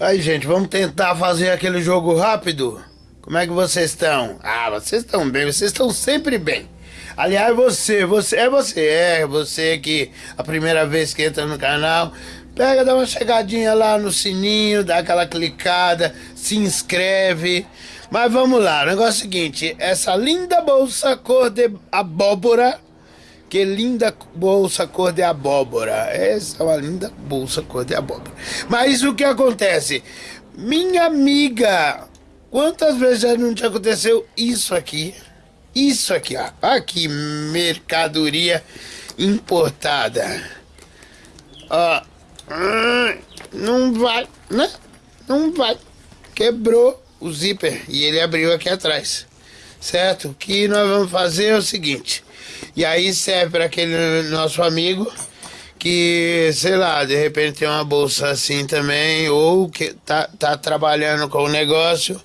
Aí, gente, vamos tentar fazer aquele jogo rápido? Como é que vocês estão? Ah, vocês estão bem, vocês estão sempre bem. Aliás, você, você é você, é você que a primeira vez que entra no canal, pega, dá uma chegadinha lá no sininho, dá aquela clicada, se inscreve. Mas vamos lá, o negócio é o seguinte, essa linda bolsa cor de abóbora, que linda bolsa cor de abóbora. Essa é uma linda bolsa cor de abóbora. Mas o que acontece? Minha amiga, quantas vezes já não te aconteceu isso aqui? Isso aqui, ó. Aqui, mercadoria importada. Ó. Não vai, né? Não vai. Quebrou o zíper e ele abriu aqui atrás. Certo? O que nós vamos fazer é o seguinte. E aí serve para aquele nosso amigo que, sei lá, de repente tem uma bolsa assim também, ou que tá, tá trabalhando com o negócio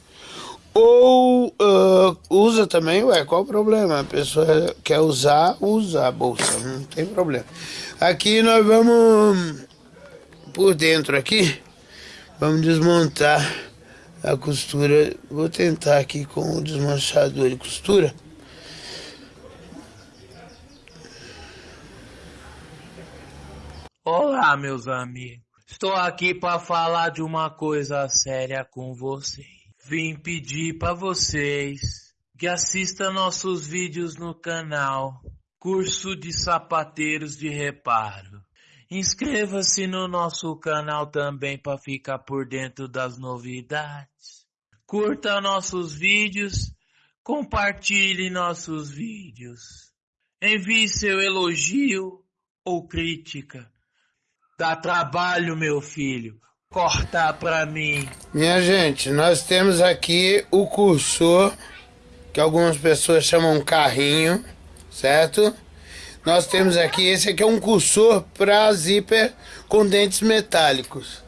ou uh, usa também, ué, qual o problema? A pessoa quer usar, usa a bolsa, não tem problema. Aqui nós vamos, por dentro aqui, vamos desmontar a costura. Vou tentar aqui com o desmanchador de costura. Olá, meus amigos. Estou aqui para falar de uma coisa séria com vocês. Vim pedir para vocês que assistam nossos vídeos no canal Curso de Sapateiros de Reparo. Inscreva-se no nosso canal também para ficar por dentro das novidades. Curta nossos vídeos, compartilhe nossos vídeos. Envie seu elogio ou crítica. Dá trabalho, meu filho cortar para mim. Minha gente, nós temos aqui o cursor, que algumas pessoas chamam carrinho, certo? Nós temos aqui, esse aqui é um cursor para zíper com dentes metálicos.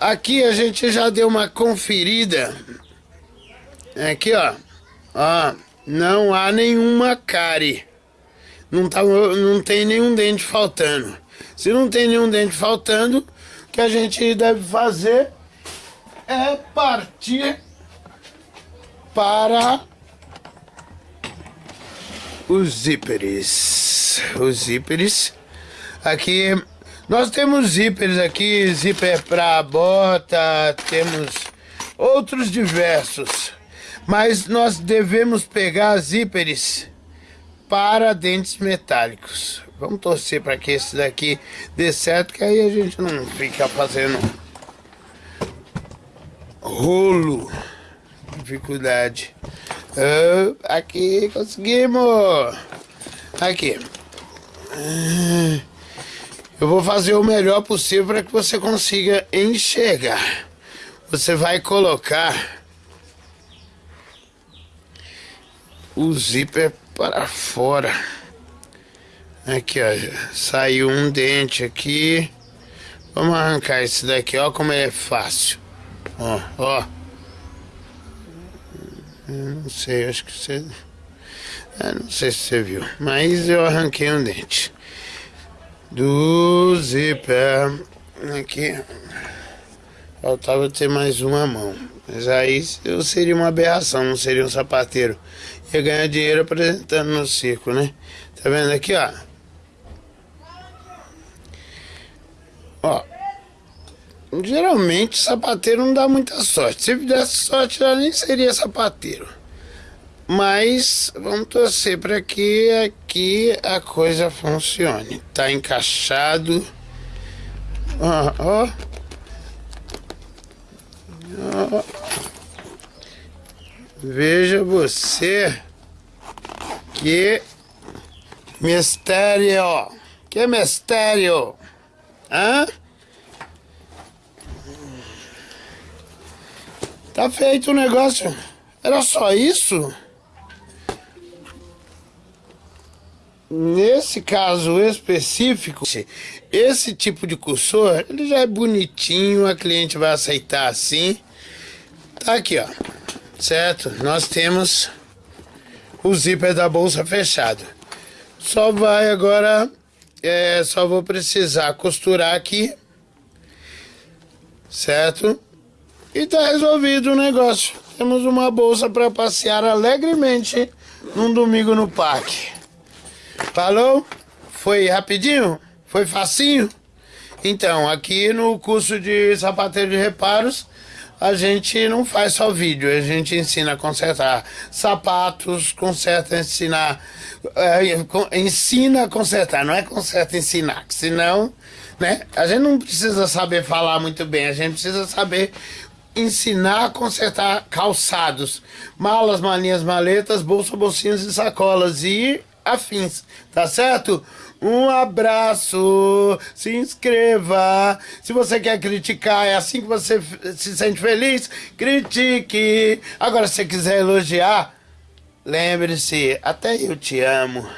Aqui a gente já deu uma conferida. Aqui, ó. Ó, não há nenhuma cárie. Não, tá, não tem nenhum dente faltando. Se não tem nenhum dente faltando, que a gente deve fazer é partir para os zíperes. Os zíperes. Aqui nós temos zíperes aqui, zíper para bota, temos outros diversos. Mas nós devemos pegar zíperes para dentes metálicos. Vamos torcer para que esse daqui dê certo, que aí a gente não fica fazendo rolo. Dificuldade. Uh, aqui, conseguimos. Aqui. Uh, eu vou fazer o melhor possível para que você consiga enxergar. Você vai colocar o zíper para fora. Aqui, ó. Saiu um dente aqui. Vamos arrancar esse daqui, ó como é fácil. Ó, ó. Eu não sei, acho que você... Eu não sei se você viu, mas eu arranquei um dente. Do zíper. Aqui. Faltava ter mais uma mão. Mas aí eu seria uma aberração, não seria um sapateiro. Ia ganhar dinheiro apresentando no circo, né? Tá vendo aqui? Ó, geralmente sapateiro não dá muita sorte. Se desse sorte, já nem seria sapateiro. Mas vamos torcer para que aqui a coisa funcione. Tá encaixado. Ó, ó. ó. Veja você que mistério. Que mistério. Hã? Tá feito o negócio. Era só isso? Nesse caso específico, esse tipo de cursor, ele já é bonitinho, a cliente vai aceitar assim. Tá aqui, ó. Certo? Nós temos o zíper da bolsa fechado. Só vai agora é, só vou precisar costurar aqui, certo? E tá resolvido o negócio. Temos uma bolsa para passear alegremente num domingo no parque. Falou? Foi rapidinho? Foi facinho? Então, aqui no curso de sapateiro de reparos, a gente não faz só vídeo, a gente ensina a consertar sapatos, conserta, ensinar, é, ensina a consertar, não é conserta ensinar, senão, né, a gente não precisa saber falar muito bem, a gente precisa saber ensinar a consertar calçados, malas, malinhas, maletas, bolsa, bolsinhas e sacolas e afins, tá certo? Um abraço, se inscreva. Se você quer criticar, é assim que você se sente feliz, critique. Agora, se você quiser elogiar, lembre-se, até eu te amo.